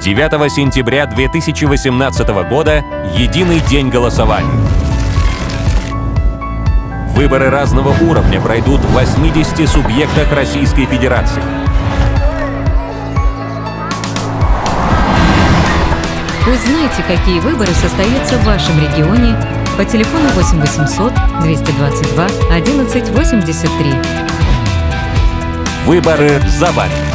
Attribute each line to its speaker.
Speaker 1: 9 сентября 2018 года – единый день голосования. Выборы разного уровня пройдут в 80 субъектах Российской Федерации.
Speaker 2: Узнайте, какие выборы состоятся в вашем регионе по телефону 8 800 222 11 83.
Speaker 1: Выборы за вами.